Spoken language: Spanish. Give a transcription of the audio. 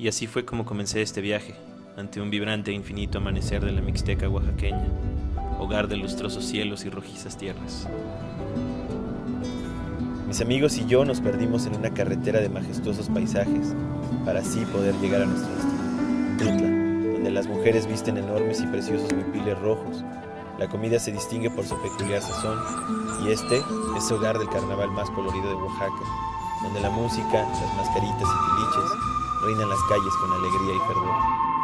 Y así fue como comencé este viaje, ante un vibrante e infinito amanecer de la Mixteca oaxaqueña, hogar de lustrosos cielos y rojizas tierras. Mis amigos y yo nos perdimos en una carretera de majestuosos paisajes, para así poder llegar a nuestro destino, Tutla, donde las mujeres visten enormes y preciosos huipiles rojos, la comida se distingue por su peculiar sazón, y este es hogar del carnaval más colorido de Oaxaca, donde la música, las mascaritas y tiliches reinan las calles con alegría y fervor.